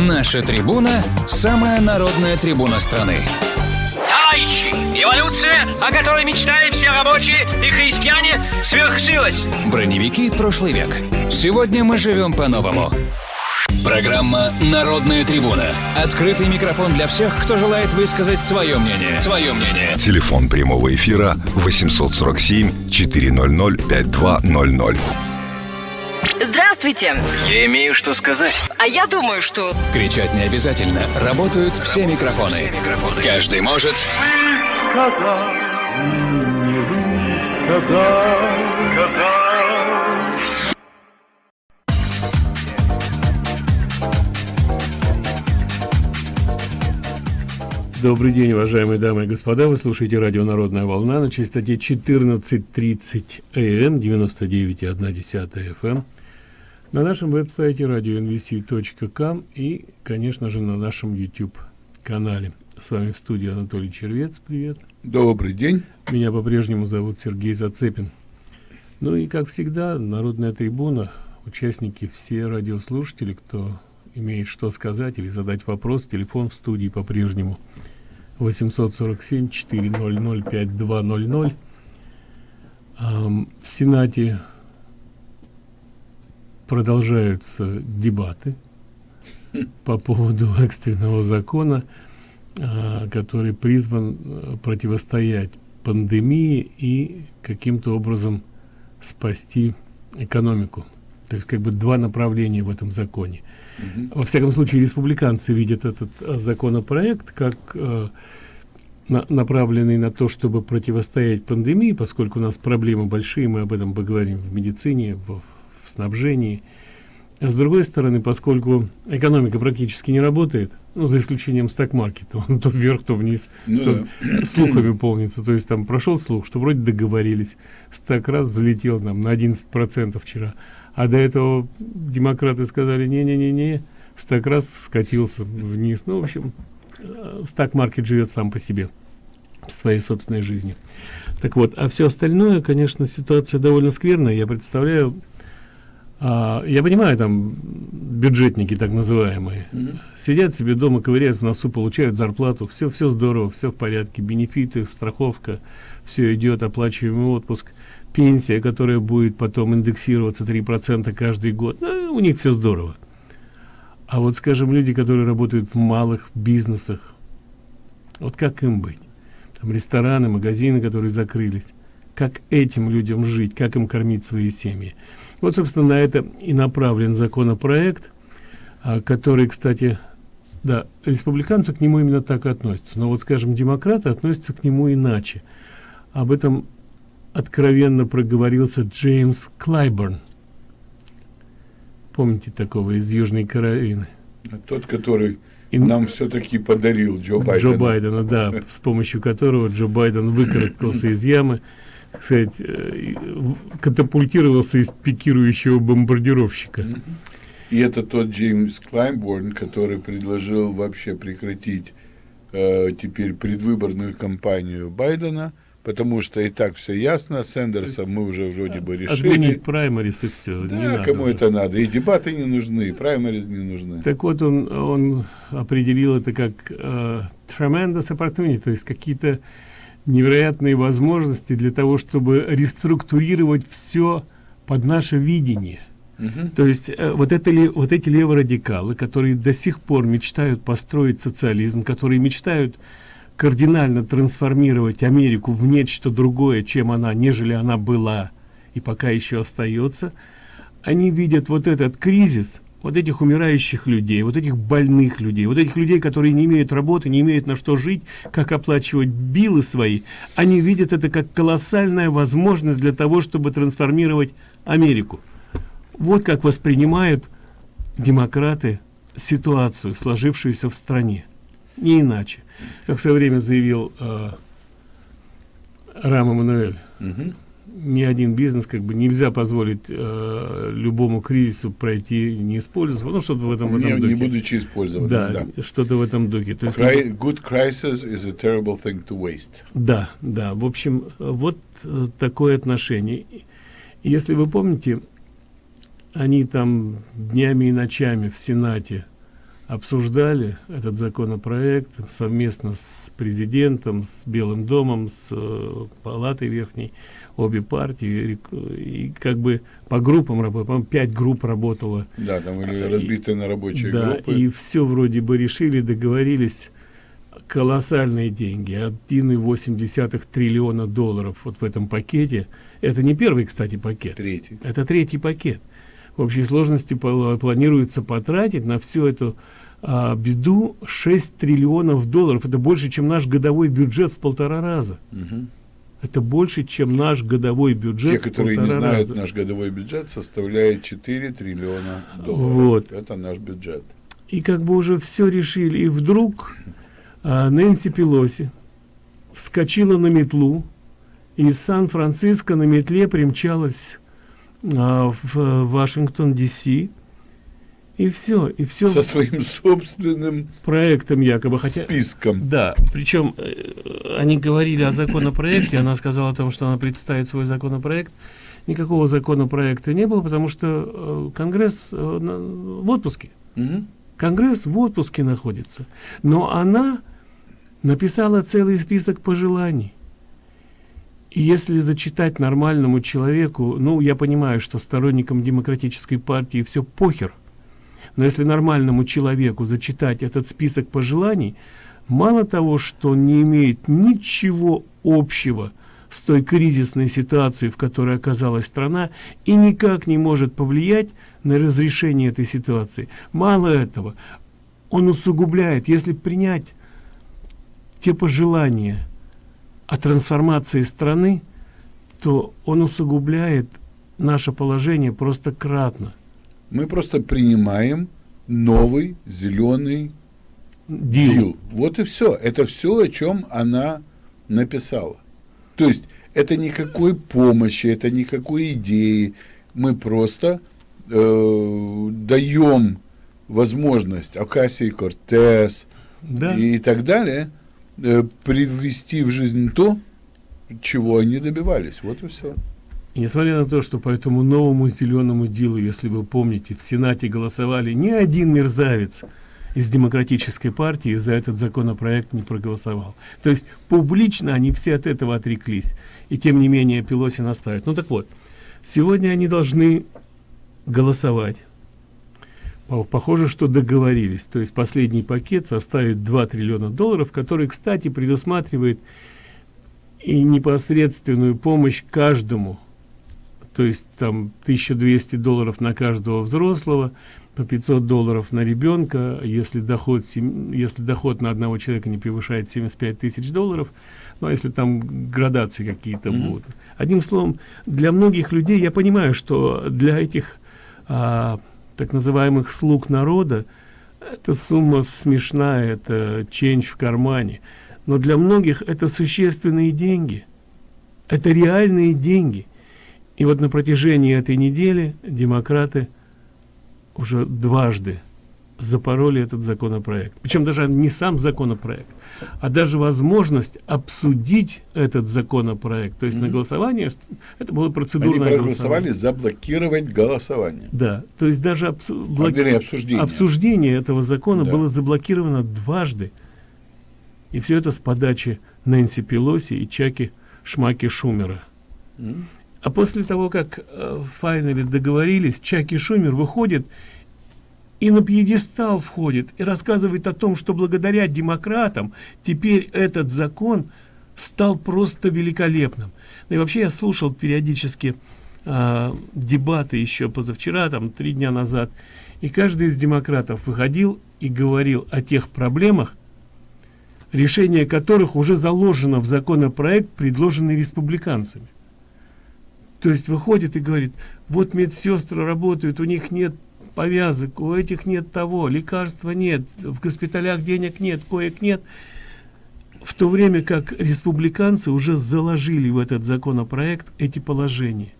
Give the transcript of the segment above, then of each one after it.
Наша трибуна – самая народная трибуна страны. Товарищи, эволюция, о которой мечтали все рабочие и христиане, свершилась. Броневики прошлый век. Сегодня мы живем по-новому. Программа «Народная трибуна». Открытый микрофон для всех, кто желает высказать свое мнение. Свое мнение. Телефон прямого эфира 847 400 5200. Здравствуйте. Я имею что сказать. А я думаю, что... Кричать не обязательно. Работают все микрофоны. Каждый может... сказал, не сказал, сказал. Добрый день, уважаемые дамы и господа. Вы слушаете радио «Народная волна» на частоте 14.30 АМ, 99,1 FM. На нашем веб-сайте radio.nvc.com и, конечно же, на нашем YouTube-канале. С вами в студии Анатолий Червец. Привет. Добрый день. Меня по-прежнему зовут Сергей Зацепин. Ну и, как всегда, Народная трибуна, участники, все радиослушатели, кто имеет что сказать или задать вопрос, телефон в студии по-прежнему 847 400 5200 в сенате продолжаются дебаты по поводу экстренного закона а, который призван э, противостоять пандемии и каким-то образом спасти экономику. То есть как бы два направления в этом законе. Во всяком случае республиканцы видят этот э, законопроект как э, на, направленный на то чтобы противостоять пандемии поскольку у нас проблемы большие мы об этом поговорим в медицине в, в снабжении. А с другой стороны поскольку экономика практически не работает ну за исключением стак-маркета он то вверх то вниз ну, то да. слухами полнится. То есть там прошел слух что вроде договорились. Стак раз залетел нам на 11 процентов вчера. А до этого демократы сказали не не не не стак раз скатился вниз ну в общем э, стак маркет живет сам по себе своей собственной жизни. Так вот а все остальное конечно ситуация довольно скверная. Я представляю а, я понимаю там бюджетники так называемые mm -hmm. сидят себе дома ковыряют в носу получают зарплату все все здорово все в порядке бенефиты страховка все идет оплачиваемый отпуск пенсия, которая будет потом индексироваться 3% каждый год, ну, у них все здорово. А вот, скажем, люди, которые работают в малых бизнесах, вот как им быть? Там рестораны, магазины, которые закрылись. Как этим людям жить, как им кормить свои семьи? Вот, собственно, на это и направлен законопроект, а, который, кстати, да, республиканцы к нему именно так относятся. Но вот, скажем, демократы относятся к нему иначе. Об этом откровенно проговорился Джеймс Клайборн. Помните такого из Южной Каролины? Тот, который и нам все-таки подарил Джо Байдена. Джо Байдена, да, с помощью которого Джо Байден выкарабкался из ямы, сказать, э, катапультировался из пикирующего бомбардировщика. И это тот Джеймс Клайборн, который предложил вообще прекратить э, теперь предвыборную кампанию Байдена – потому что и так все ясно, Сэндерса мы уже вроде бы решили. Отменить праймарис и все. Да, кому уже. это надо. И дебаты не нужны, и праймарис не нужны. Так вот, он, он определил это как uh, tremendous opportunity, то есть какие-то невероятные возможности для того, чтобы реструктурировать все под наше видение. Uh То есть э, вот, это ли, вот эти леворадикалы, которые до сих пор мечтают построить социализм, которые мечтают кардинально трансформировать Америку в нечто другое, чем она, нежели она была и пока еще остается, они видят вот этот кризис, вот этих умирающих людей, вот этих больных людей, вот этих людей, которые не имеют работы, не имеют на что жить, как оплачивать билы свои, они видят это как колоссальная возможность для того, чтобы трансформировать Америку. Вот как воспринимают демократы ситуацию, сложившуюся в стране. Не иначе как в свое время заявил э, Рам Эммануэль, угу. Ни один бизнес как бы нельзя позволить э, любому кризису пройти не использовав, ну что-то в этом, в этом не, духе. Не будучи использовать. Да, да. что-то в этом духе. То есть, Cry, good crisis is a terrible thing to waste. Да, да. В общем, вот э, такое отношение. Если вы помните, они там днями и ночами в Сенате обсуждали этот законопроект совместно с президентом, с Белым домом, с э, палатой верхней, обе партии, и, как бы по группам работали, пять групп работало. Да, там были разбиты на рабочие да, группы. и все вроде бы решили, договорились, колоссальные деньги, 1,8 триллиона долларов вот в этом пакете. Это не первый, кстати, пакет. Третий. Это третий пакет. В общей сложности планируется потратить на всю эту а, беду 6 триллионов долларов. Это больше, чем наш годовой бюджет в полтора раза. Угу. Это больше, чем наш годовой бюджет Те, которые не знают, раза. наш годовой бюджет составляет 4 триллиона долларов. Вот. Это наш бюджет. И как бы уже все решили. И вдруг а, Нэнси Пелоси вскочила на метлу, и из Сан-Франциско на метле примчалась а, в Вашингтон, Ди-Си, и все, и все Со своим собственным проектом якобы, хотя... списком. Да, причем э, они говорили о законопроекте, она сказала о том, что она представит свой законопроект. Никакого законопроекта не было, потому что э, Конгресс э, на, в отпуске. Угу. Конгресс в отпуске находится. Но она написала целый список пожеланий. И если зачитать нормальному человеку, ну, я понимаю, что сторонникам демократической партии все похер – но если нормальному человеку зачитать этот список пожеланий, мало того, что не имеет ничего общего с той кризисной ситуацией, в которой оказалась страна, и никак не может повлиять на разрешение этой ситуации. Мало этого, он усугубляет, если принять те пожелания о трансформации страны, то он усугубляет наше положение просто кратно. Мы просто принимаем новый зеленый дил. дил. Вот и все. Это все, о чем она написала. То есть это никакой помощи, это никакой идеи. Мы просто э, даем возможность Акасии Кортес да. и, и так далее э, привести в жизнь то, чего они добивались. Вот и все. И несмотря на то, что по этому новому зеленому делу, если вы помните, в Сенате голосовали ни один мерзавец из демократической партии за этот законопроект не проголосовал. То есть публично они все от этого отреклись. И тем не менее Пелоси наставит. Ну так вот, сегодня они должны голосовать. Похоже, что договорились. То есть последний пакет составит 2 триллиона долларов, который, кстати, предусматривает и непосредственную помощь каждому то есть там 1200 долларов на каждого взрослого, по 500 долларов на ребенка, если доход, если доход на одного человека не превышает 75 тысяч долларов, ну, а если там градации какие-то mm -hmm. будут. Одним словом, для многих людей, я понимаю, что для этих а, так называемых слуг народа эта сумма смешная, это ченч в кармане, но для многих это существенные деньги, это реальные деньги – и вот на протяжении этой недели демократы уже дважды запороли этот законопроект. Причем даже не сам законопроект, а даже возможность обсудить этот законопроект. То есть mm -hmm. на голосование, это было процедурное Они проголосовали заблокировать голосование. Да, то есть даже обсу блок... а, обсуждение. обсуждение этого закона да. было заблокировано дважды. И все это с подачи Нэнси Пелоси и Чаки Шмаки Шумера. Mm -hmm. А после того, как э, Файнери договорились, Чаки Шумер выходит и на пьедестал входит и рассказывает о том, что благодаря демократам теперь этот закон стал просто великолепным. Ну и вообще я слушал периодически э, дебаты еще позавчера, там три дня назад, и каждый из демократов выходил и говорил о тех проблемах, решение которых уже заложено в законопроект, предложенный республиканцами. То есть выходит и говорит, вот медсестры работают, у них нет повязок, у этих нет того, лекарства нет, в госпиталях денег нет, коек нет. В то время как республиканцы уже заложили в этот законопроект эти положения.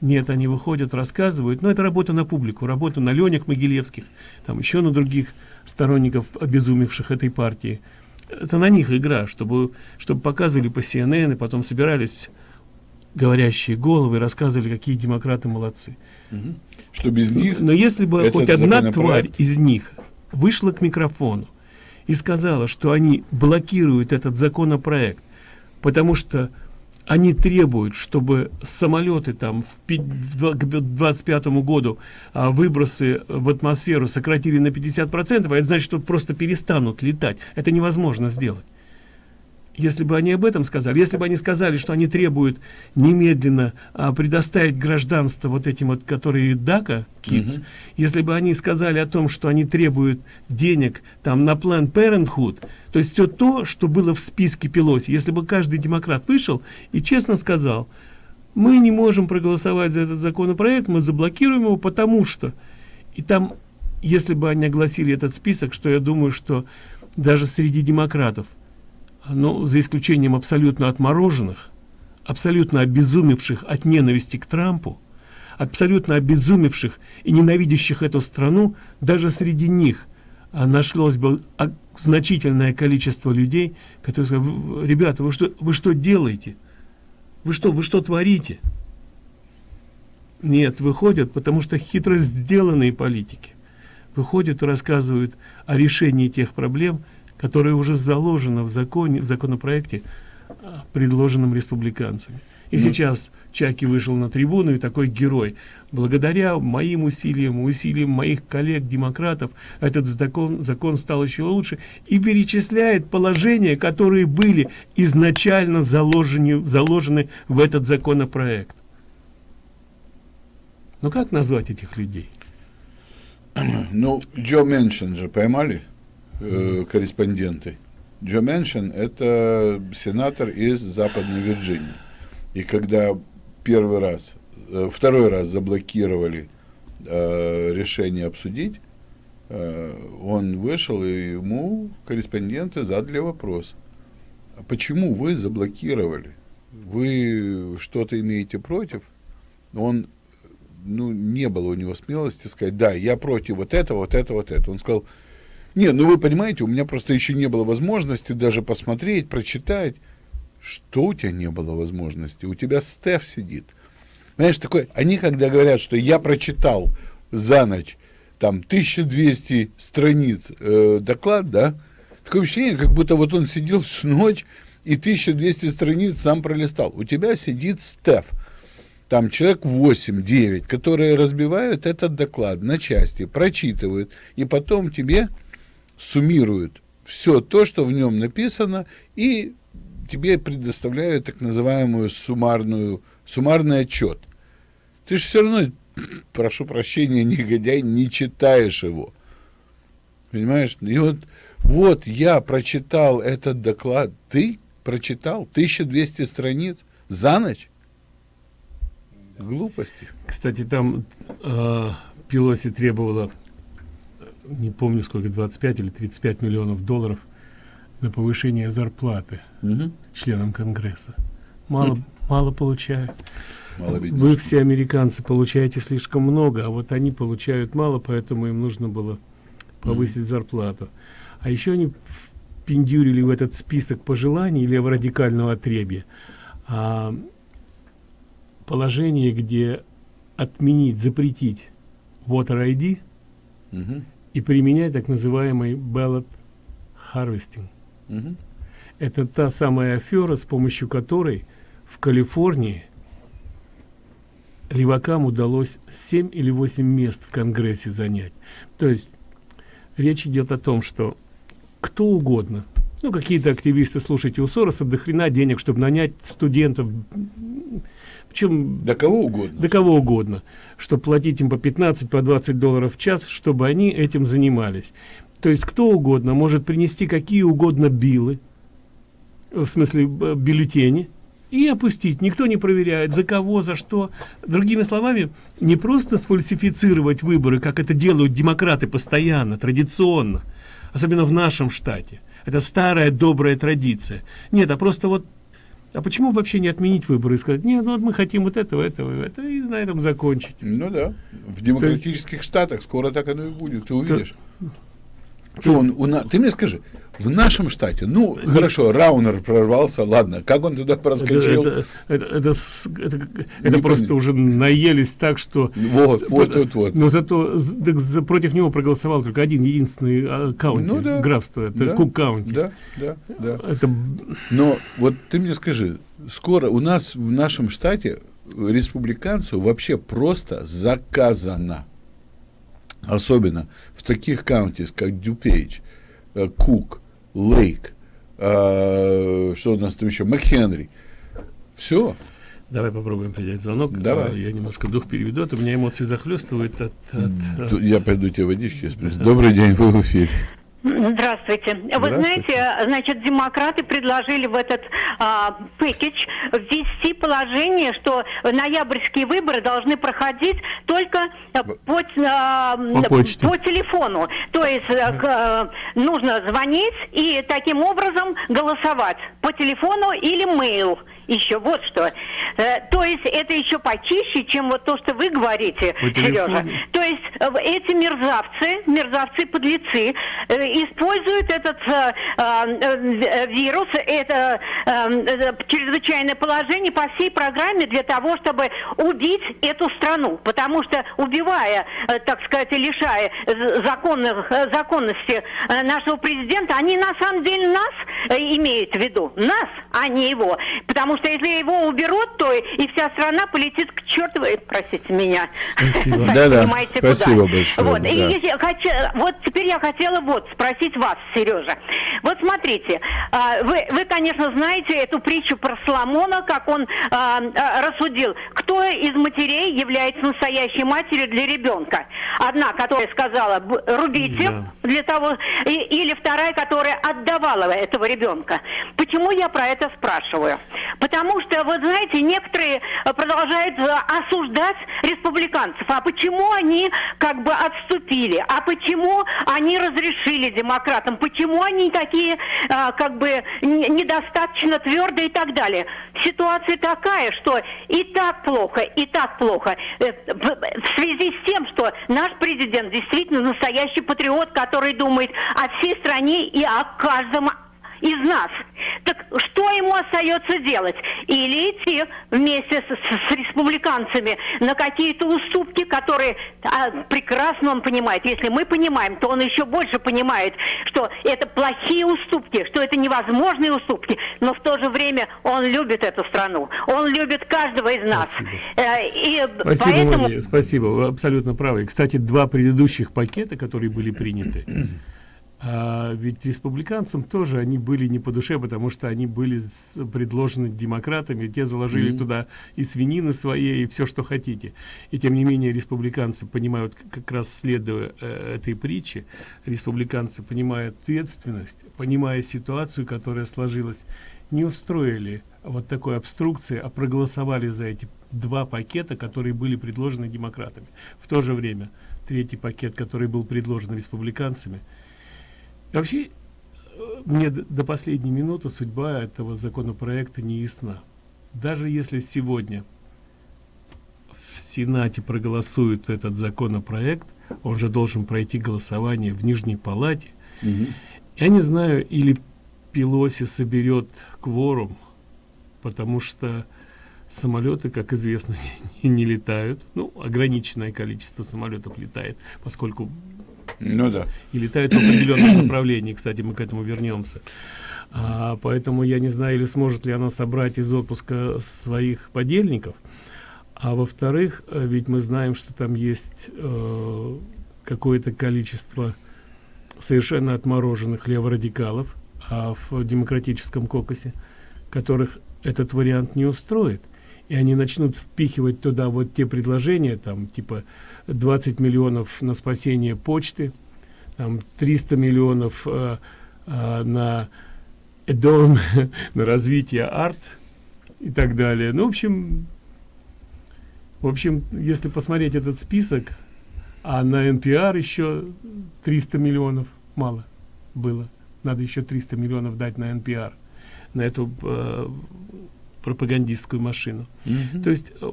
Нет, они выходят, рассказывают, но это работа на публику, работа на Ленях Могилевских, там еще на других сторонников, обезумевших этой партии. Это на них игра, чтобы, чтобы показывали по CNN и потом собирались говорящие головы рассказывали, какие демократы молодцы. Угу. Что без них... Но если бы хоть одна тварь из них вышла к микрофону и сказала, что они блокируют этот законопроект, потому что они требуют, чтобы самолеты там в, к 25 году а, выбросы в атмосферу сократили на 50 процентов, а это значит, что просто перестанут летать. Это невозможно сделать если бы они об этом сказали, если бы они сказали, что они требуют немедленно а, предоставить гражданство вот этим вот, которые дака, kids, угу. если бы они сказали о том, что они требуют денег там на Planned Parenthood, то есть все то, что было в списке Пелоси, если бы каждый демократ вышел и честно сказал, мы не можем проголосовать за этот законопроект, мы заблокируем его, потому что... И там, если бы они огласили этот список, что я думаю, что даже среди демократов ну, за исключением абсолютно отмороженных, абсолютно обезумевших от ненависти к Трампу, абсолютно обезумевших и ненавидящих эту страну, даже среди них а, нашлось бы значительное количество людей, которые сказали, ребята, вы что, вы что делаете? Вы что, вы что творите? Нет, выходят, потому что хитро сделанные политики выходят и рассказывают о решении тех проблем, которое уже заложено в законе, в законопроекте, а, предложенном республиканцами. И ну, сейчас Чаки вышел на трибуну, и такой герой. Благодаря моим усилиям, усилиям моих коллег-демократов, этот закон, закон стал еще лучше и перечисляет положения, которые были изначально заложены, заложены в этот законопроект. Ну как назвать этих людей? Ну, Джо Меншин же поймали? Э, корреспонденты. Джо Меншин – это сенатор из Западной Вирджинии. И когда первый раз, э, второй раз заблокировали э, решение обсудить, э, он вышел, и ему корреспонденты задали вопрос. А почему вы заблокировали? Вы что-то имеете против? Он, ну, не было у него смелости сказать, да, я против вот этого, вот этого, вот этого. Он сказал, не, ну вы понимаете, у меня просто еще не было возможности даже посмотреть, прочитать. Что у тебя не было возможности? У тебя Стеф сидит. Знаешь, такой, они когда говорят, что я прочитал за ночь там 1200 страниц э, доклад, да, такое ощущение, как будто вот он сидел всю ночь и 1200 страниц сам пролистал. У тебя сидит Стеф, там человек 8-9, которые разбивают этот доклад на части, прочитывают, и потом тебе суммируют все то, что в нем написано, и тебе предоставляют так называемую суммарную, суммарный отчет. Ты же все равно, прошу прощения, негодяй, не читаешь его. Понимаешь? И вот, вот я прочитал этот доклад. Ты прочитал 1200 страниц за ночь? Глупости. Кстати, там э, Пелоси требовала не помню сколько, 25 или 35 миллионов долларов на повышение зарплаты угу. членам Конгресса. Мало, хм. мало получают. Мало Вы все американцы получаете слишком много, а вот они получают мало, поэтому им нужно было повысить mm. зарплату. А еще они пиндюрили в этот список пожеланий леворадикального отребья а, положение, где отменить, запретить voter ID угу и применять так называемый ballot harvesting. Угу. Это та самая афера, с помощью которой в Калифорнии левакам удалось 7 или 8 мест в Конгрессе занять. То есть речь идет о том, что кто угодно, ну какие-то активисты, слушайте, у Сороса до хрена денег, чтобы нанять студентов, причем до кого угодно. До кого угодно чтобы платить им по 15 по 20 долларов в час чтобы они этим занимались. То есть кто угодно может принести какие угодно билы в смысле бюллетени и опустить. Никто не проверяет за кого за что. Другими словами не просто сфальсифицировать выборы как это делают демократы постоянно традиционно особенно в нашем штате. Это старая добрая традиция. Нет а просто вот а почему вообще не отменить выборы и сказать, нет, ну вот мы хотим вот этого, этого, этого, и на этом закончить? Ну да. В демократических есть, штатах скоро так оно и будет, ты увидишь. Что он, у на- ты мне скажи, в нашем штате, ну, хорошо, Раунер прорвался, ладно, как он туда проскочил? это, это, это это это просто понятно. уже наелись так, что... Вот, вот, вот, вот. Но зато так за- против него проголосовал только один единственный а, каунти, Ну да. графство, это Да, Кук каунти. Да, да, да. Это Но вот ты мне скажи, скоро у нас в нашем штате республиканцу вообще просто заказано. Особенно в таких каунтис, как Дюпейдж, э, Кук, Лейк, э, что у нас там еще, МакХенри. Все. Давай попробуем принять звонок. Давай. А, Я немножко дух переведу, а то у меня эмоции захлестывают от... от, Тут Я пойду тебе водички спросить. Добрый день, вы в эфире. Здравствуйте. Вы Здравствуйте. знаете, значит, демократы предложили в этот а, пэкидж ввести положение, что ноябрьские выборы должны проходить только а, по, а, По почте. по телефону. То есть э, э, нужно звонить и таким образом голосовать по телефону или мейл. Еще вот что. Э, То есть это еще почище, чем вот то, что вы говорите, По. Сережа. То есть э, эти мерзавцы, мерзавцы-подлецы э, используют этот э, э, вирус, это э, э, чрезвычайное положение по всей программе для того, чтобы убить эту страну. Потому что убивая, э, так сказать, лишая законных, э, законности э, нашего президента, они на самом деле нас э, имеют в виду. Нас, а не его. Потому что если его уберут, то и вся страна полетит к чертовой, простите меня. Спасибо. Да-да, понимаете, спасибо куда. большое, Вот, и да. если я хочу- вот теперь я хотела вот спросить вас, Сережа. Вот смотрите, а, вы, вы, конечно, знаете эту притчу про Соломона, как он а, а, рассудил, кто из матерей является настоящей матерью для ребенка. Одна, которая сказала, «Б- рубите Да. для того, и- или вторая, которая отдавала этого ребенка. Почему я про это спрашиваю? Потому что, вы знаете, некоторые э, продолжают э, осуждать республиканцев. А почему они как бы отступили? А почему они разрешили демократам? Почему они такие а, как бы недостаточно твердые и так далее? Ситуация такая, что и так плохо, и так плохо. Э, в связи с тем, что наш президент действительно настоящий патриот, который думает о всей стране и о каждом из нас. Так что ему остается делать? Или идти вместе с, с- республиканцами на какие-то уступки, которые а, прекрасно он понимает. Если мы понимаем, то он еще больше понимает, что это плохие уступки, что это невозможные уступки, но в то же время он любит эту страну. Он любит каждого из нас. Спасибо. Э, И Спасибо, поэтому... Мария, спасибо, вы абсолютно правы. И, Кстати, два предыдущих пакета, которые были приняты, а, ведь республиканцам тоже они были не по душе, потому что они были предложены демократами, те заложили туда и свинины своей, и все, что хотите. И тем не менее республиканцы понимают, как раз следуя э, этой притче, республиканцы понимают ответственность, понимая ситуацию, которая сложилась, не устроили вот такой обструкции, а проголосовали за эти два пакета, которые были предложены демократами. В то же время третий пакет, который был предложен республиканцами. И вообще, э, мне до последней минуты судьба этого законопроекта не ясна. Даже если сегодня в Сенате проголосуют этот законопроект, он же должен пройти голосование в Нижней Палате. Я не знаю, или Пелоси соберет кворум, потому что самолеты, как известно, не, не летают. Ну, ограниченное количество самолетов летает, поскольку Ну да. и летают в определенном направлении. Кстати, мы к этому вернемся. А, поэтому я не знаю, или сможет ли она собрать из отпуска своих подельников. А во-вторых, э, ведь мы знаем, что там есть э, какое-то количество совершенно отмороженных леворадикалов а в демократическом кокосе, которых этот вариант не устроит. И они начнут впихивать туда вот те предложения, там, типа 20 миллионов на спасение почты, там 300 миллионов э, э, на дом, на развитие арт и так далее. Ну, в общем, в общем, если посмотреть этот список, а на NPR еще 300 миллионов мало было. Надо еще 300 миллионов дать на NPR, на эту э, пропагандистскую машину. То есть э,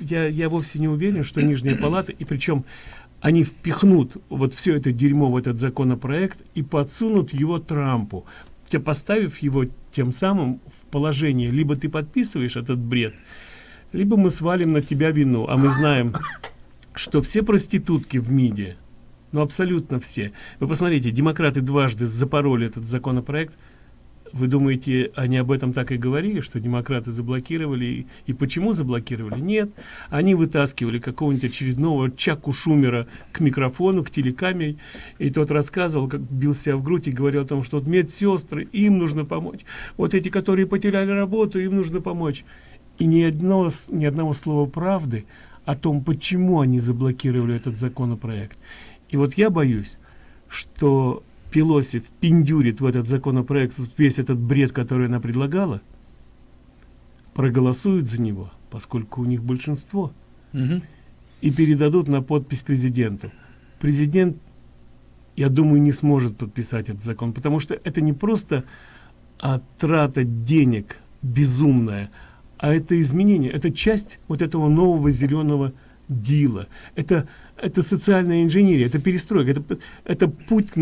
я, я вовсе не уверен, что Нижняя Палата, и причем они впихнут вот все это дерьмо в этот законопроект и подсунут его Трампу, поставив его тем самым в положение, либо ты подписываешь этот бред, либо мы свалим на тебя вину. А мы знаем, что все проститутки в МИДе, ну абсолютно все. Вы посмотрите, демократы дважды запороли этот законопроект – вы думаете, они об этом так и говорили, что демократы заблокировали? И, почему заблокировали? Нет. Они вытаскивали какого-нибудь очередного Чаку Шумера к микрофону, к телекамере. И тот рассказывал, как бил себя в грудь и говорил о том, что вот медсестры, им нужно помочь. Вот эти, которые потеряли работу, им нужно помочь. И ни, одного, ни одного слова правды о том, почему они заблокировали этот законопроект. И вот я боюсь, что Пелоси впендюрит в этот законопроект вот весь этот бред, который она предлагала, проголосуют за него, поскольку у них большинство, угу. и передадут на подпись президенту. Президент, я думаю, не сможет подписать этот закон, потому что это не просто а, трата денег безумная, а это изменение, это часть вот этого нового зеленого дила. Это, это социальная инженерия, это перестройка, это, это путь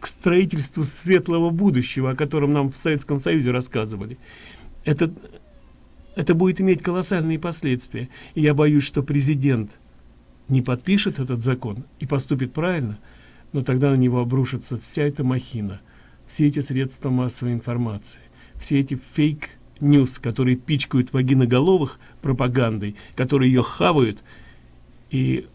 к строительству светлого будущего, о котором нам в Советском Союзе рассказывали. Это, это будет иметь колоссальные последствия. И я боюсь, что президент не подпишет этот закон и поступит правильно, но тогда на него обрушится вся эта махина, все эти средства массовой информации, все эти fake news, которые пичкают вагиноголовых пропагандой, которые ее хавают. И,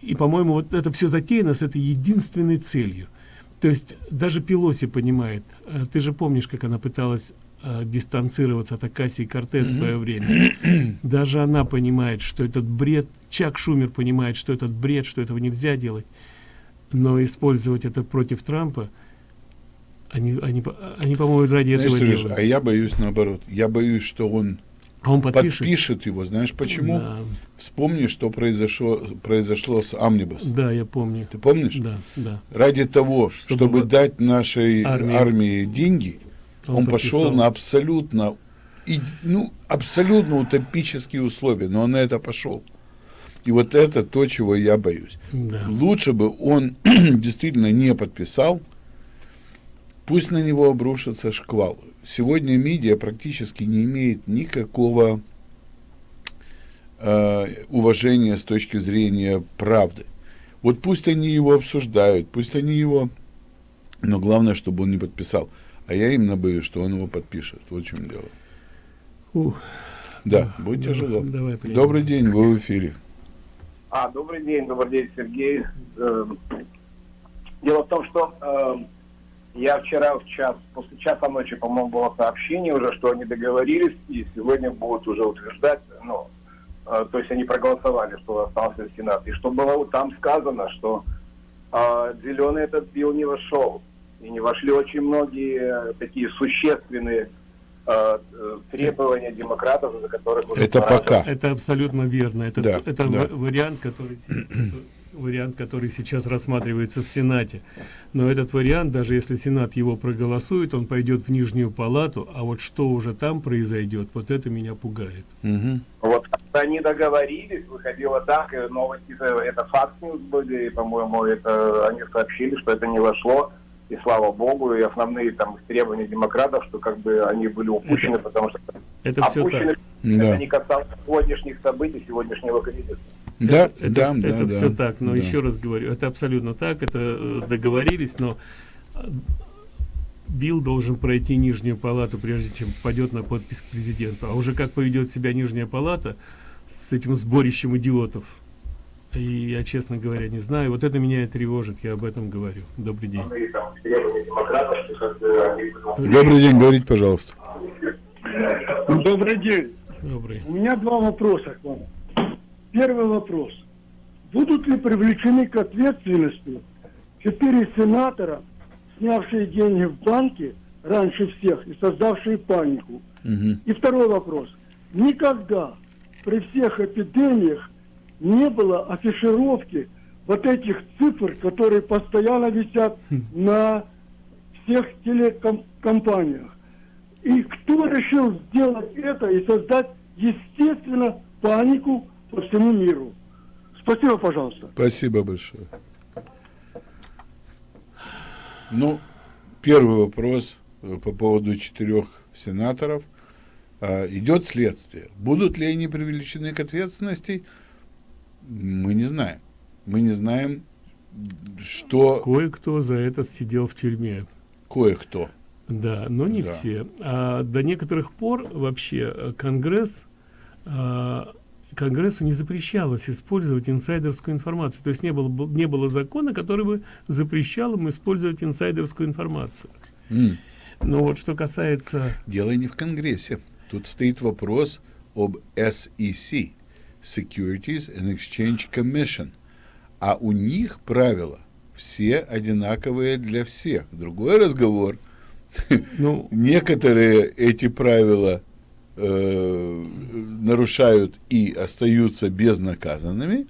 и по-моему, вот это все затеяно с этой единственной целью – то есть даже Пелоси понимает. Э, ты же помнишь, как она пыталась э, дистанцироваться от Окасио-Кортес в свое время. Даже она понимает, что этот бред, Чак Шумер понимает, что этот бред, что этого нельзя делать. Но использовать это против Трампа, они, они, они по-моему, ради Знаешь, этого делают. А я боюсь наоборот. Я боюсь, что он а он подпишет? подпишет его. Знаешь почему? Да. Вспомни, что произошло, произошло с Амнибус. Да, я помню. Ты помнишь? Да, да. Ради того, чтобы, чтобы дать нашей армии, армии деньги, он, он пошел на абсолютно, и, ну, абсолютно утопические условия, но он на это пошел. И вот это то, чего я боюсь. Да. Лучше бы он действительно не подписал, пусть на него обрушится шквал сегодня медиа практически не имеет никакого э, уважения с точки зрения правды. Вот пусть они его обсуждают, пусть они его... Но главное, чтобы он не подписал. А я именно боюсь, что он его подпишет. Вот в чем дело. Ух. Да, будет тяжело. Давай, добрый день, вы в эфире. А, добрый день, добрый день, Сергей. Эм, дело в том, что эм, я вчера в час, после часа ночи, по-моему, было сообщение уже, что они договорились, и сегодня будут уже утверждать, ну, э, то есть они проголосовали, что остался Сенат. И что было там сказано, что э, зеленый этот бил не вошел. И не вошли очень многие такие существенные э, э требования демократов, за которых уже Это пока. Это абсолютно верно. Это, да, это да. вариант, который вариант, который сейчас рассматривается в Сенате. Но этот вариант, даже если Сенат его проголосует, он пойдет в Нижнюю Палату, а вот что уже там произойдет, вот это меня пугает. Угу. Вот они договорились, выходило так, новости, это факт-ньюс были, по-моему, это они сообщили, что это не вошло, и слава богу, и основные там требования демократов, что как бы они были упущены, это, потому что это опущены, все так. это да. не касалось сегодняшних событий, сегодняшнего кризиса. Да, это, да, это, да, это да, все так, но да. еще раз говорю, это абсолютно так, это э, договорились, но э, Билл должен пройти нижнюю палату, прежде чем попадет на подпись к президенту. А уже как поведет себя нижняя палата с этим сборищем идиотов, и я, честно говоря, не знаю. Вот это меня и тревожит, я об этом говорю. Добрый день. Добрый день, говорите, пожалуйста. Добрый день. Добрый. У меня два вопроса к вам. Первый вопрос. Будут ли привлечены к ответственности четыре сенатора, снявшие деньги в банке раньше всех и создавшие панику? Угу. И второй вопрос. Никогда при всех эпидемиях не было афишировки вот этих цифр, которые постоянно висят хм. на всех телекомпаниях. И кто решил сделать это и создать, естественно, панику по всему миру. Спасибо, пожалуйста. Спасибо большое. Ну, первый вопрос э, по поводу четырех сенаторов. А, идет следствие. Будут ли они привлечены к ответственности, мы не знаем. Мы не знаем, что... Кое-кто за это сидел в тюрьме. Кое-кто. Да, но не Да. все. А до некоторых пор вообще э, Конгресс а, Конгрессу не запрещалось использовать инсайдерскую информацию. То есть не было, бы- не было закона, который бы запрещал им использовать инсайдерскую информацию. М. Но вот что касается... Дело не в Конгрессе. Тут стоит вопрос об SEC, Securities and Exchange Commission. А у них правила все одинаковые для всех. Другой разговор. Ну, Некоторые эти правила э, нарушают и остаются безнаказанными,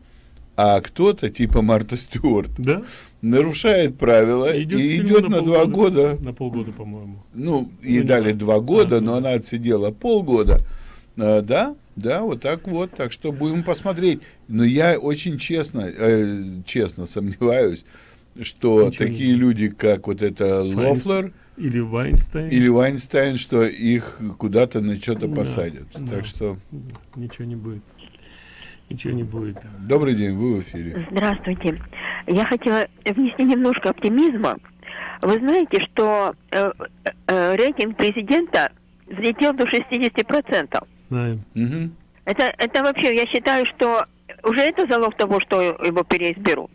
а кто-то, типа Марта Стюарт, да? нарушает правила Идет в и идет на, два года. На полгода, по-моему. Ну, и Ну, дали не два года, А, но ну она отсидела полгода. А, да, да, вот так вот. Так что будем посмотреть. Но я очень честно, э, честно сомневаюсь, что Ничего такие люди, как вот это Файнс- Лофлер Или Вайнстайн. или Вайнстайн, что их куда-то на что-то Да, посадят. да. Так что Ничего не будет. Ничего не будет. добрый день, вы в эфире. Здравствуйте. Я хотела внести немножко оптимизма. Вы знаете, что э, э, рейтинг президента взлетел до 60%. Знаем. Мгм. Это, это вообще, я считаю, что уже это залог того, что его переизберут.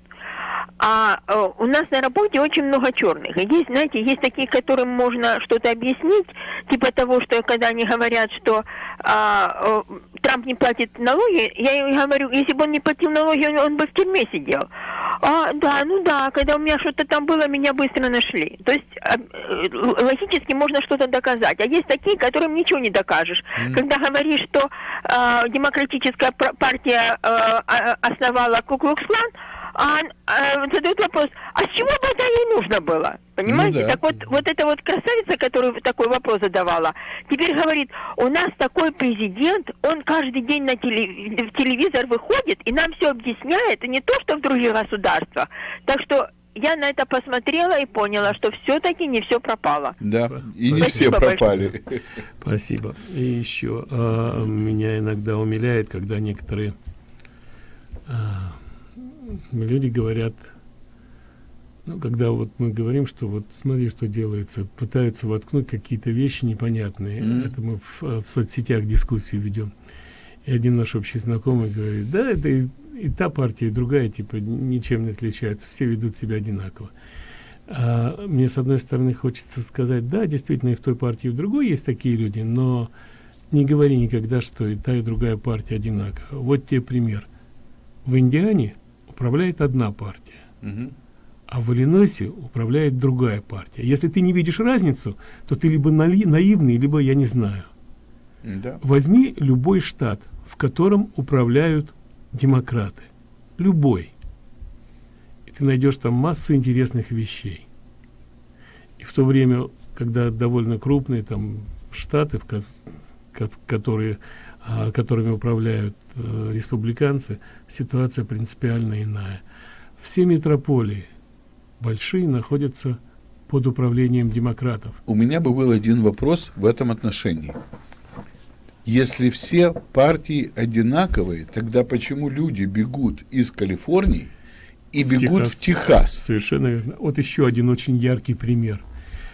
А э, у нас на работе очень много черных. И есть, знаете, есть такие, которым можно что-то объяснить, типа того, что когда они говорят, что а, э, Трамп не платит налоги, я им говорю, если бы он не платил налоги, он, он бы в тюрьме сидел. А, да, ну да, когда у меня что-то там было, меня быстро нашли. То есть э, л- логически можно что-то доказать. А есть такие, которым ничего не докажешь. Когда говоришь, что э, демократическая партия э, основала Куклукс-клан, а, а, задают вопрос, а с чего бы это ей нужно было? Понимаете? Ну да. Так вот, вот эта вот красавица, которая такой вопрос задавала, теперь говорит, у нас такой президент, он каждый день на теле- в телевизор выходит и нам все объясняет, и не то, что в других государствах. Так что я на это посмотрела и поняла, что все-таки не все пропало. Да, и не все Спасибо пропали. Спасибо. И еще а, меня иногда умиляет, когда некоторые а, люди говорят, ну, когда вот мы говорим, что вот смотри, что делается, пытаются воткнуть какие-то вещи непонятные. Мгм. Это мы в, а, в соцсетях дискуссии ведем. И один наш общий знакомый говорит, да, это и, и та партия, и другая, типа, ничем не отличается, все ведут себя одинаково. А, мне, с одной стороны, хочется сказать, да, действительно, и в той партии, и в другой есть такие люди, но не говори никогда, что и та, и другая партия одинакова. Вот тебе пример. В Индиане управляет одна партия, Мгм. а в Иллинойсе управляет другая партия. Если ты не видишь разницу, то ты либо наивный, либо я не знаю. Да. Возьми любой штат, в котором управляют демократы. Любой. И ты найдешь там массу интересных вещей. И в то время, когда довольно крупные там штаты, в ко- которые, которыми управляют э, республиканцы, ситуация принципиально иная. Все метрополии большие находятся под управлением демократов. У меня бы был один вопрос в этом отношении. Если все партии одинаковые, тогда почему люди бегут из Калифорнии и бегут в Техас? Совершенно верно. Вот еще один очень яркий пример.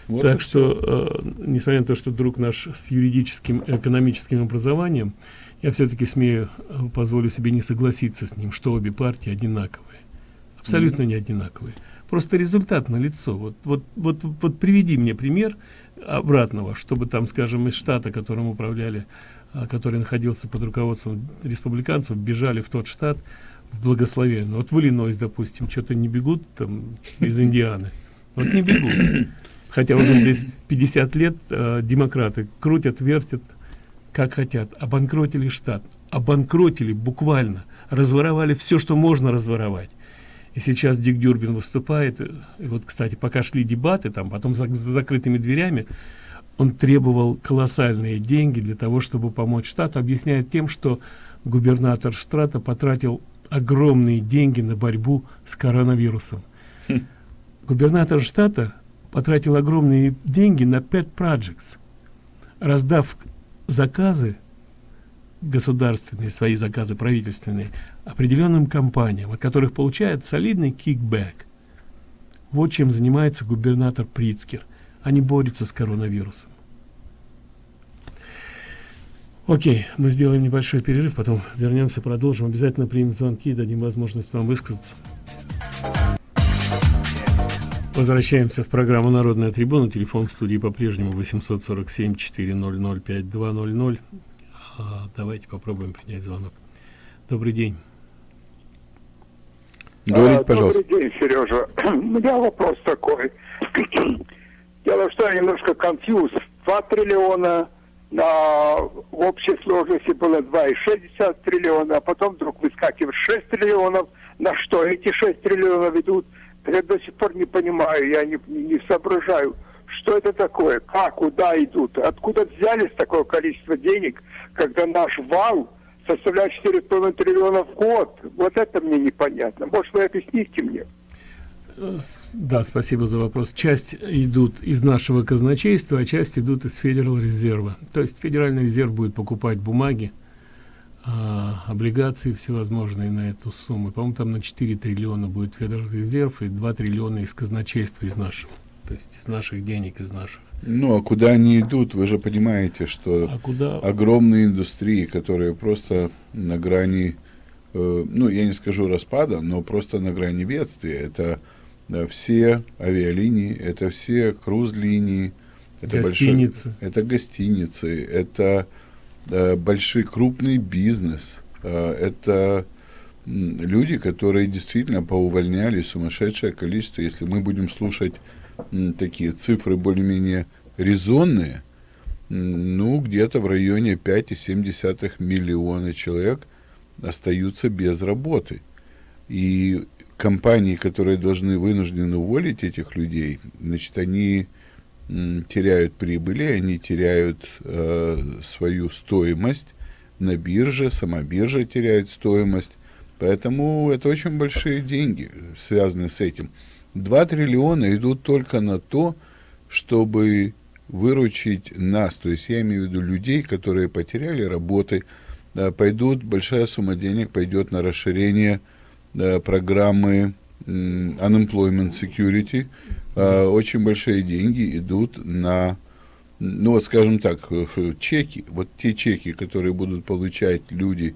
Вот так что, э, несмотря на то, что друг наш с юридическим, экономическим образованием, я все-таки смею, э, позволю себе не согласиться с ним, что обе партии одинаковые. Абсолютно не одинаковые. Просто результат налицо. Вот, вот, вот, вот приведи мне пример обратного, чтобы там, скажем, из штата, которым управляли, а, который находился под руководством республиканцев, бежали в тот штат в благословенный. Вот в Иллинойс, допустим, что-то не бегут там из Индианы. Вот не бегут. Хотя уже здесь 50 лет э, демократы крутят, вертят, как хотят. Обанкротили штат. Обанкротили буквально. Разворовали все, что можно разворовать. И сейчас Дик Дюрбин выступает. И вот, кстати, пока шли дебаты, там, потом за, за закрытыми дверями, он требовал колоссальные деньги для того, чтобы помочь штату, объясняет тем, что губернатор штата потратил огромные деньги на борьбу с коронавирусом. Губернатор штата потратил огромные деньги на pet projects, раздав заказы государственные, свои заказы правительственные, определенным компаниям, от которых получает солидный кикбэк. Вот чем занимается губернатор Прицкер. Они борются с коронавирусом. Окей, мы сделаем небольшой перерыв, потом вернемся, продолжим. Обязательно примем звонки и дадим возможность вам высказаться. Возвращаемся в программу «Народная трибуна». Телефон в студии по-прежнему 847-400-5200. А, давайте попробуем принять звонок. Добрый день. Говорите, а, пожалуйста. Добрый день, Сережа. У меня вопрос такой. Дело в том, что я немножко конфьюз. 2 триллиона на в общей сложности было 2,6 триллиона, а потом вдруг выскакивает 6 триллионов. На что эти 6 триллионов идут? Я до сих пор не понимаю, я не, не соображаю, что это такое, как, куда идут, откуда взялись такое количество денег, когда наш вал составляет 4,5 триллиона в год. Вот это мне непонятно. Может, вы объясните мне? Да, спасибо за вопрос. Часть идут из нашего казначейства, а часть идут из Федерал резерва. То есть Федеральный резерв будет покупать бумаги, а, облигации всевозможные на эту сумму. По-моему, там на 4 триллиона будет Федеральный резерв и 2 триллиона из казначейства из нашего. То есть из наших денег, из наших. Ну, а куда они идут, вы же понимаете, что а куда? огромные индустрии, которые просто на грани, э, ну, я не скажу распада, но просто на грани бедствия. Это э, все авиалинии, это все круз-линии, это гостиницы. Большой, это гостиницы, это большой крупный бизнес, э, это люди, которые действительно поувольняли сумасшедшее количество, если мы будем слушать такие цифры более-менее резонные, ну, где-то в районе 5,7 миллиона человек остаются без работы. И компании, которые должны вынуждены уволить этих людей, значит, они теряют прибыли, они теряют э, свою стоимость на бирже, сама биржа теряет стоимость. Поэтому это очень большие деньги, связанные с этим. 2 триллиона идут только на то, чтобы выручить нас, то есть я имею в виду людей, которые потеряли работы, да, пойдут, большая сумма денег пойдет на расширение да, программы Unemployment Security, а, очень большие деньги идут на, ну вот скажем так, чеки, вот те чеки, которые будут получать люди,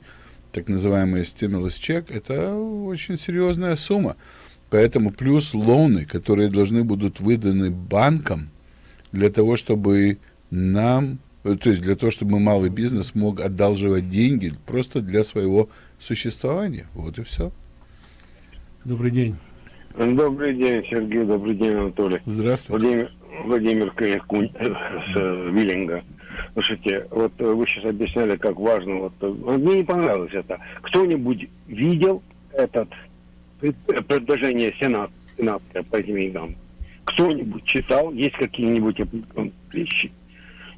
так называемый stimulus чек, это очень серьезная сумма. Поэтому плюс лоны, которые должны будут выданы банкам для того, чтобы нам, то есть для того, чтобы малый бизнес мог одалживать деньги просто для своего существования. Вот и все. Добрый день. Добрый день, Сергей. Добрый день, Анатолий. Здравствуйте. Владимир, Владимир Кунь, э, с э, Виллинга. Слушайте, вот вы сейчас объясняли, как важно. Вот, мне не понравилось это. Кто-нибудь видел этот предложение Сената, Сената по деньгам? Кто-нибудь читал? Есть какие-нибудь вещи?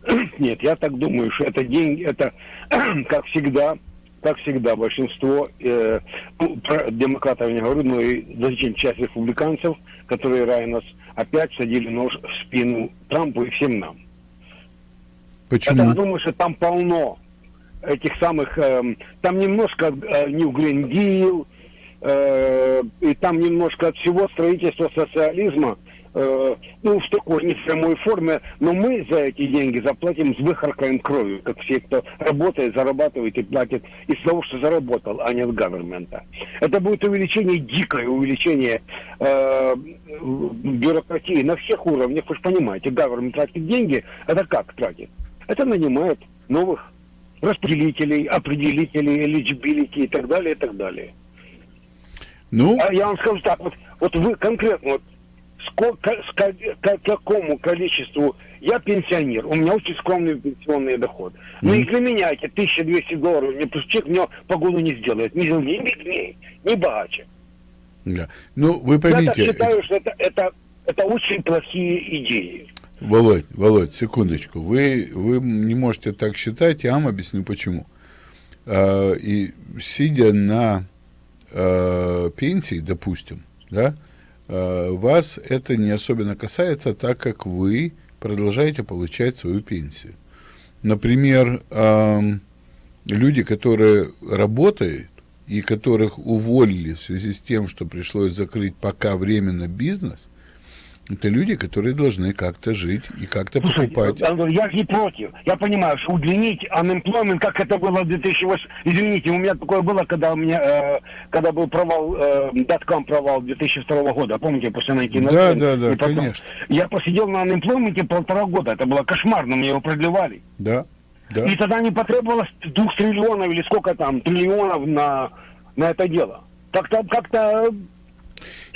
Нет, я так думаю, что это деньги, это, как всегда, как всегда, большинство э, ну, про демократов не говорю, но и значительная часть республиканцев, которые ранее нас опять садили нож в спину Трампу и всем нам. Почему? Я думаю, что там полно этих самых, э, там немножко э, New Green Deal, э, и там немножко от всего строительства социализма, э, ну, в такой не в прямой форме, но мы за эти деньги заплатим с выхаркаем кровью, как все, кто работает, зарабатывает и платит из того, что заработал, а не от гавермента. Это будет увеличение, дикое увеличение э, бюрократии на всех уровнях. Вы же понимаете, гавермент тратит деньги, это как тратит? Это нанимает новых распределителей, определителей, eligibility и так далее, и так далее. Ну? А я вам скажу так, вот, вот вы конкретно, вот, сколько, к, к какому количеству я пенсионер, у меня очень скромный пенсионный доход. Ну и для меня эти 1200 долларов, мне человек мне погоду не сделает, ни, беднее, ни богаче. Да. Ну, вы поймите... Я считаю, что это, это, это очень плохие идеи. Володь, Володь, секундочку. Вы, вы не можете так считать, я вам объясню почему. А, и сидя на э, пенсии, допустим, да, вас это не особенно касается, так как вы продолжаете получать свою пенсию. Например, э, люди, которые работают и которых уволили в связи с тем, что пришлось закрыть пока временно бизнес, это люди, которые должны как-то жить и как-то покупать. Антон, я же не против. Я понимаю, что удлинить unemployment, как это было в 2008... Извините, у меня такое было, когда у меня, э, когда был провал, э, датком провал 2002 года. Помните, после найти Да, да, да, конечно. Я посидел на unemployment полтора года. Это было кошмарно, мне его продлевали. Да, да. И тогда не потребовалось двух триллионов или сколько там, триллионов на, на это дело. Как-то, как-то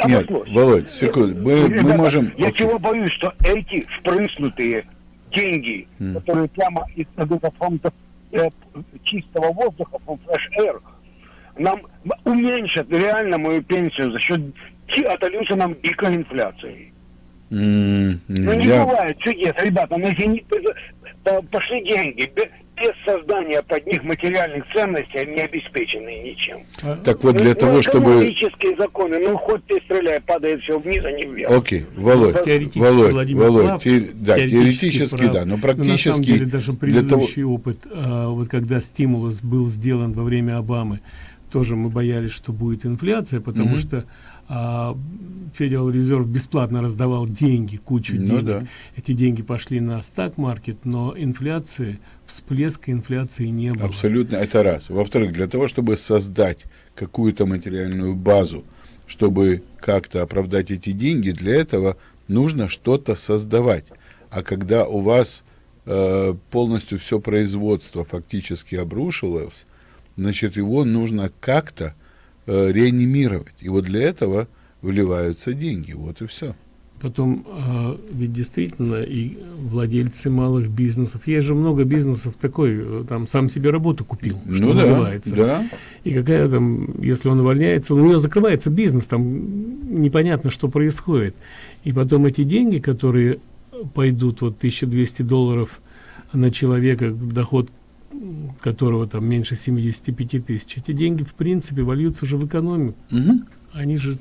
Нет. Володь, секунду. Мы, мы можем... Я Окей. чего боюсь, что эти впрыснутые деньги, М. которые прямо из фонда э, чистого воздуха, from fresh air, нам уменьшат реально мою пенсию за счет отольются нам дикой инфляции. М, Ну не я- бывает чудес, ребята, ну по- пошли деньги, без создания под них материальных ценностей, они не обеспеченные ничем. Так вот, для Ну, того, ну, чтобы... экономические законы, ну хоть ты стреляй, падает все вниз, а не вверх. Окей, Володь, Теоретически Володь, Владимир Володь, прав, те- да, теоретически, прав. да, но на самом практически деле даже для того... предыдущий опыт, а, вот когда стимулус был сделан во время Обамы, тоже мы боялись, что будет инфляция, потому Мгм. что а, Федерал Резерв бесплатно раздавал деньги, кучу Ну денег. да. Эти деньги пошли на стак-маркет, но инфляции, всплеска инфляции не было. Абсолютно, это раз. Во-вторых, для того, чтобы создать какую-то материальную базу, чтобы как-то оправдать эти деньги, для этого нужно что-то создавать. А когда у вас э, полностью все производство фактически обрушилось, значит, его нужно как-то э, реанимировать. И вот для этого вливаются деньги. Вот и все. Потом, а, ведь действительно, и владельцы малых бизнесов, есть же много бизнесов такой, э, там, сам себе работу купил, что Ну да, называется. да. И какая там, если он увольняется, у него закрывается бизнес, там непонятно, что происходит. И потом эти деньги, которые пойдут, вот 1200 долларов на человека, доход которого там меньше 75 тысяч, эти деньги, в принципе, вольются же в экономику. Мгм. Они же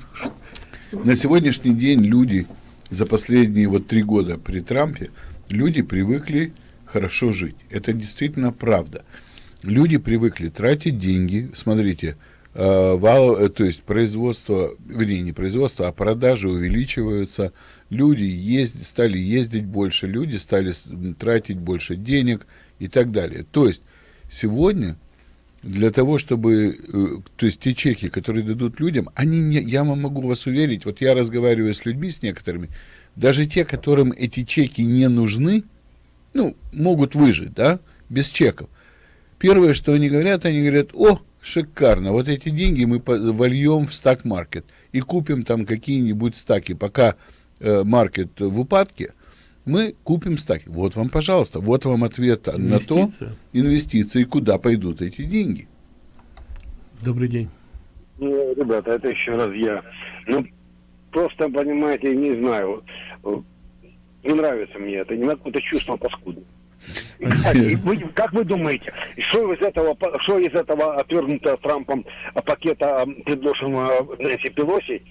На сегодняшний день люди за последние вот три года при Трампе люди привыкли хорошо жить. Это действительно правда. Люди привыкли тратить деньги. Смотрите, э, вал, э, то есть производство, вернее, не производство, а продажи увеличиваются. Люди ездят, стали ездить больше, люди стали тратить больше денег и так далее. То есть сегодня для того, чтобы, э, то есть те чеки, которые дадут людям, они не, я вам могу вас уверить, вот я разговариваю с людьми, с некоторыми, даже те, которым эти чеки не нужны, ну, могут выжить, да, без чеков. Первое, что они говорят, они говорят, о, шикарно, вот эти деньги мы вольем в стак-маркет и купим там какие-нибудь стаки, пока э, маркет в упадке, мы купим стаки. Вот вам, пожалуйста, вот вам ответ на то, инвестиции, куда пойдут эти деньги. Добрый день. Ну, ребята, это еще раз я. Ну, просто, понимаете, не знаю. Не нравится мне это, не какое-то чувство паскудное. И вы- как вы думаете, что из этого, что из этого отвергнутого Трампом пакета, предложенного Нэнси Пелоси,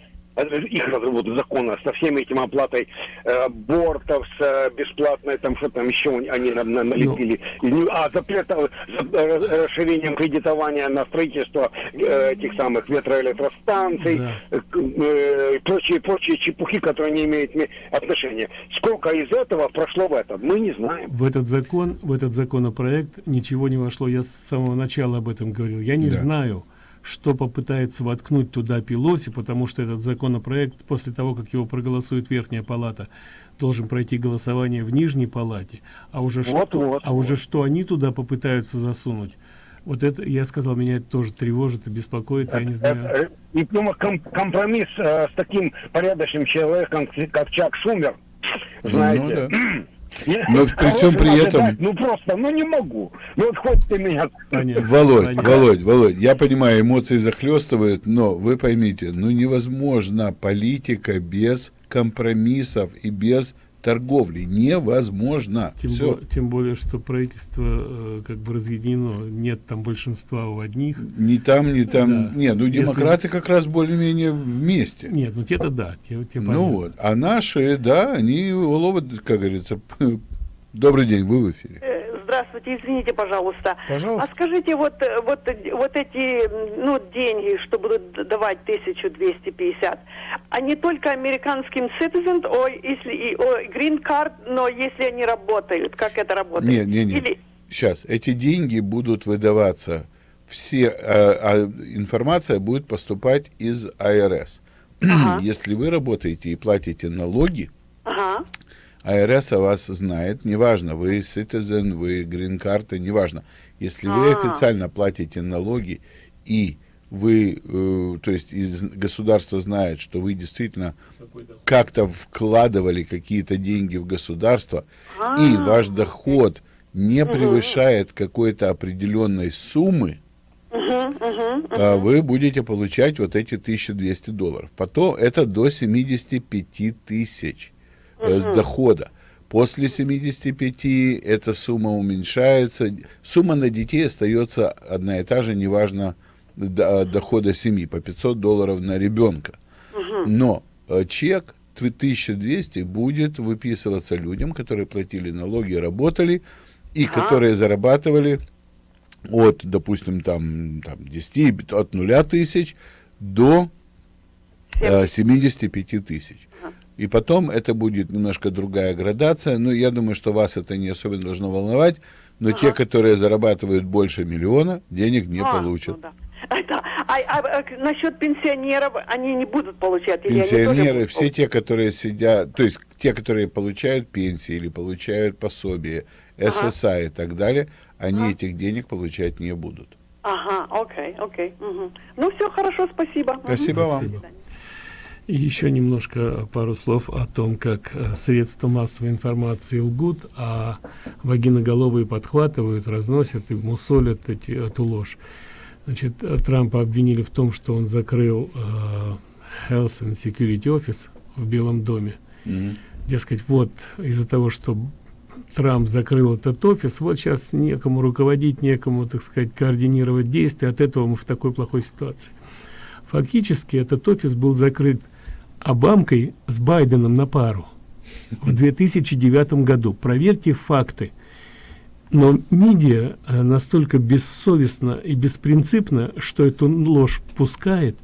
их разработки закона со всеми этим оплатой э, абортов, с э, бесплатной, там что там еще они на- на- налепили, не- а запрет э, за- э, расширением кредитования на строительство э, этих самых ветроэлектростанций, Да. э, э, прочие, прочие чепухи, которые не имеют ме- отношения. Сколько из этого прошло в этом, мы не знаем. В этот закон, в этот законопроект ничего не вошло. Я с самого начала об этом говорил. Я не Да. знаю, что попытается воткнуть туда Пелоси, потому что этот законопроект, после того, как его проголосует Верхняя Палата, должен пройти голосование в Нижней Палате. А уже, Вот, что, вот, а уже что они туда попытаются засунуть, вот это, я сказал, меня это тоже тревожит и беспокоит, я не знаю. Э, э, И прямо ком- компромисс э, с таким порядочным человеком, как Чак Шумер, знаете. Ну Я- Но при всем при этом- ожидать, Ну просто, ну не могу. Ну вот хоть ты меня... Понятно. Володь, Понятно. Володь, Володь, я понимаю, эмоции захлестывают, но вы поймите, ну невозможна политика без компромиссов и без торговли. Невозможно. Тем, Всё. бо- тем более, что правительство э, как бы разъединено. Нет там большинства у одних. Ни там, ни там. Да. Не, ну Если- демократы как раз более-менее вместе. Нет, ну те-то да. Те, те Ну понятно. вот. А наши, да, они ловят, как говорится. Добрый день, вы в эфире. Здравствуйте, извините, пожалуйста. Пожалуйста. А скажите, вот, э, вот, э, вот эти ну, деньги, что будут давать 1250, они только американским citizen, о, если и о, green card, но если они работают, как это работает? Нет, нет, нет. Или- Сейчас, эти деньги будут выдаваться, все, а, а информация будет поступать из АРС. Если вы работаете и платите налоги, Ага. АРС о вас знает, неважно, вы citizen, вы грин-карта, неважно. Если вы А. официально платите налоги и вы, э, то есть из, государство знает, что вы действительно как-то вкладывали какие-то деньги в государство, и ваш доход не превышает какой-то определенной суммы, а, вы будете получать вот эти 1200 долларов. Потом это до 75 тысяч э, с дохода. После 75 эта сумма уменьшается. Сумма на детей остается одна и та же, неважно до- дохода семьи, по 500 долларов на ребенка. Но э, чек тв- 1200 будет выписываться людям, которые платили налоги, работали, и которые зарабатывали от, допустим, там, там 10, от нуля тысяч до э, 75 тысяч. И потом это будет немножко другая градация, но я думаю, что вас это не особенно должно волновать, но те, которые зарабатывают больше миллиона, денег не А, получат. ну да. Это, а, а, а, насчет пенсионеров они не будут получать? Пенсионеры, будут все те, которые сидят, то есть те, которые получают пенсии или получают пособие, ССА и так далее, они этих денег получать не будут. Ага, окей, окей. мгм. Ну, все хорошо, спасибо. Спасибо вам. До свидания. И еще немножко пару слов о том, как э, средства массовой информации лгут, а вагиноголовые подхватывают, разносят и мусолят эти, эту ложь. Значит, Трампа обвинили в том, что он закрыл э, Health and Security Office в Белом доме. Мгм. Дескать, вот из-за того, что Трамп закрыл этот офис, вот сейчас некому руководить, некому, так сказать, координировать действия, от этого мы в такой плохой ситуации. Фактически этот офис был закрыт Обамкой с Байденом на пару в 2009 году. Проверьте факты. Но медиа э, настолько бессовестно и беспринципно, что эту ложь пускает,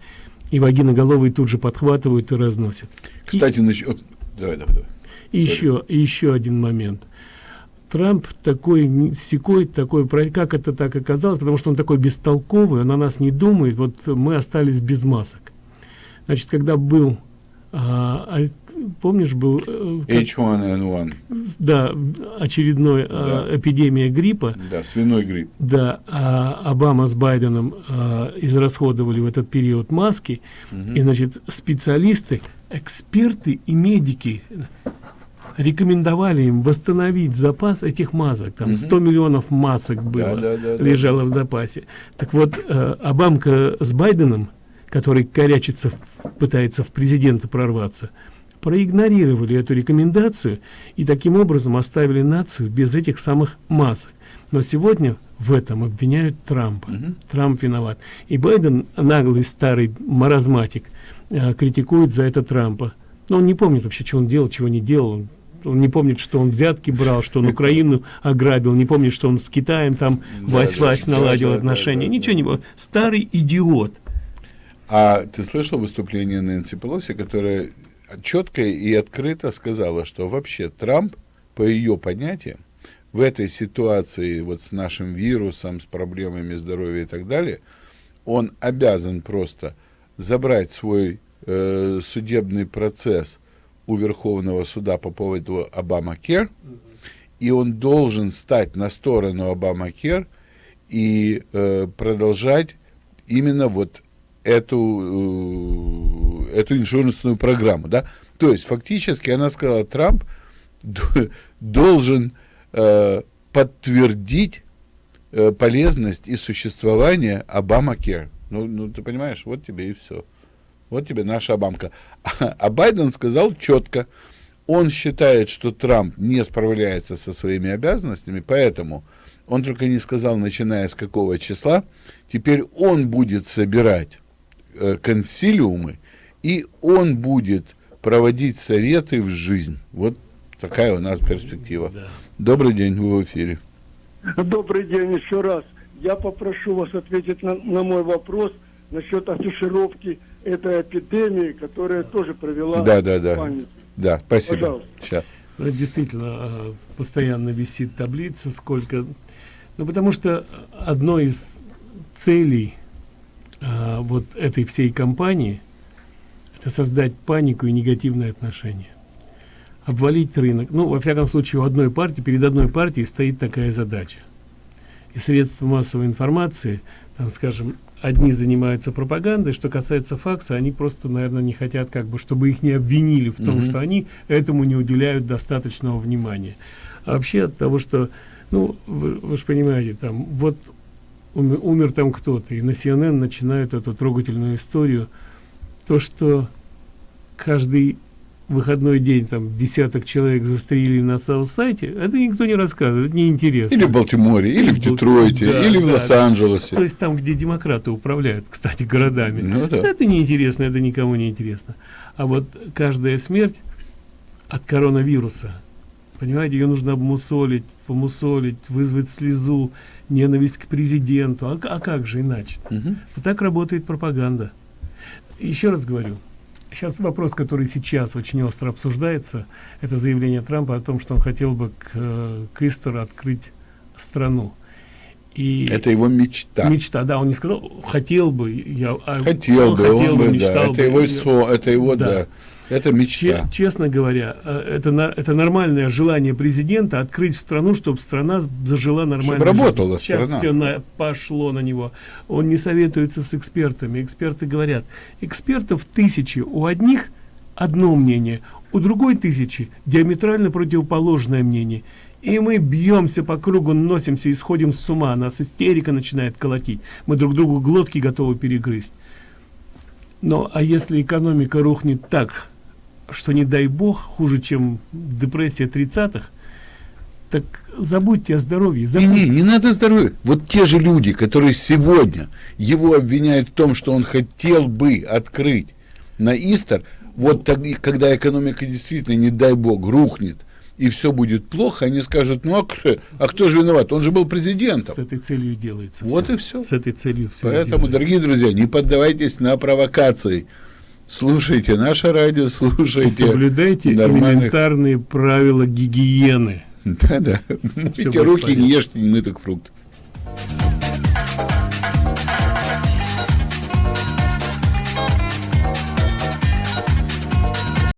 и вагиноголовые тут же подхватывают и разносят. Кстати, насчет... Давай, давай, давай. И еще, и еще один момент. Трамп такой секой, такой, как это так оказалось, потому что он такой бестолковый, он о нас не думает, вот мы остались без масок. Значит, когда был, а, а, помнишь, был, э, как- H1N1, да, очередной а, эпидемия гриппа, да, свиной грипп. да, а Обама с Байденом а, израсходовали в этот период маски, и, значит, специалисты, эксперты и медики рекомендовали им восстановить запас этих масок. Там 100 миллионов масок было, да, да, да. лежало в запасе. Так вот, э, Обамка с Байденом, который корячится, пытается в президента прорваться, проигнорировали эту рекомендацию и таким образом оставили нацию без этих самых масок. Но сегодня в этом обвиняют Трампа. Трамп виноват. И Байден, наглый старый маразматик, э, критикует за это Трампа. Но он не помнит вообще, что он делал, чего не делал. Он, он не помнит, что он взятки брал, что он Украину ограбил, не помнит, что он с Китаем там вась-вась да, наладил да, отношения. да, Ничего не было. Старый идиот. А ты слышал выступление Нэнси Пелоси, которая четко и открыто сказала, что вообще Трамп, по ее понятиям, в этой ситуации вот с нашим вирусом, с проблемами здоровья и так далее, он обязан просто забрать свой э, судебный процесс у Верховного суда по поводу Обама-Кер, и он должен стать на сторону Обама-Кер и э, продолжать именно вот эту, э, эту иншурансную программу. Да? То есть фактически она сказала, Трамп должен э, подтвердить э, полезность и существование Обама-Кер. Ну, ну, ты понимаешь, вот тебе и все. Вот тебе наша Обамка. А Байден сказал четко, он считает, что Трамп не справляется со своими обязанностями, поэтому он только не сказал, начиная с какого числа, теперь он будет собирать консилиумы, и он будет проводить советы в жизнь. Вот такая у нас перспектива. Да. Добрый день, вы в эфире. Добрый день еще раз. Я попрошу вас ответить на, на мой вопрос насчет афишировки этой эпидемии, которая тоже провела да, да, да. Да, спасибо. Пожалуйста. Сейчас. Действительно, а, постоянно висит таблица, сколько... Ну, потому что одной из целей а, вот этой всей кампании это создать панику и негативное отношение. Обвалить рынок. Ну, во всяком случае, у одной партии, перед одной партией стоит такая задача. И средства массовой информации, там, скажем, одни занимаются пропагандой, что касается факса, они просто, наверное, не хотят, как бы, чтобы их не обвинили в том, mm -hmm. что они этому не уделяют достаточного внимания. А вообще от того, что, ну, вы, вы же понимаете, там, вот умер, умер там кто-то, и на CNN начинают эту трогательную историю, то, что каждый выходной день там десяток человек застрелили на Саут-сайте, это никто не рассказывает, это неинтересно. Или в Балтиморе, или в Детройте, да, или в да, Лос-Анджелесе. То есть там, где демократы управляют, кстати, городами. Ну, да. Это неинтересно, это никому не интересно. А вот каждая смерть от коронавируса, понимаете, ее нужно обмусолить, помусолить, вызвать слезу, ненависть к президенту. А, а как же иначе? Угу. Вот так работает пропаганда. Еще раз говорю, Сейчас вопрос, который сейчас очень остро обсуждается, это заявление Трампа о том, что он хотел бы к, к Истеру открыть страну. И это его мечта. Мечта, да, он не сказал, хотел бы, я, а хотел бы, хотел он бы, мечтал да, это бы, его, со, это его, да. да. Это мечта. честно говоря, э, это, это нормальное желание президента открыть страну, чтобы страна зажила нормально. Чтобы работала Сейчас страна. все на, пошло на него. Он не советуется с экспертами. Эксперты говорят, экспертов тысячи. У одних одно мнение, у другой тысячи диаметрально противоположное мнение. И мы бьемся по кругу, носимся и сходим с ума. Нас истерика начинает колотить. Мы друг другу глотки готовы перегрызть. Но а если экономика рухнет так, что не дай бог хуже чем депрессия 30-х так забудьте о здоровье забудьте. Не, не, не надо здоровья вот те же люди которые сегодня его обвиняют в том что он хотел бы открыть на истер вот тогда когда экономика действительно не дай бог рухнет и все будет плохо, они скажут, ну а кто, а кто же виноват? Он же был президентом. С этой целью делается. Вот все. и все. С этой целью все. Поэтому, дорогие друзья, не поддавайтесь на провокации. Слушайте наше радио, слушайте. Соблюдайте нормальных... элементарные правила гигиены. Да-да. Мойте руки, не ешьте не мытых фруктов.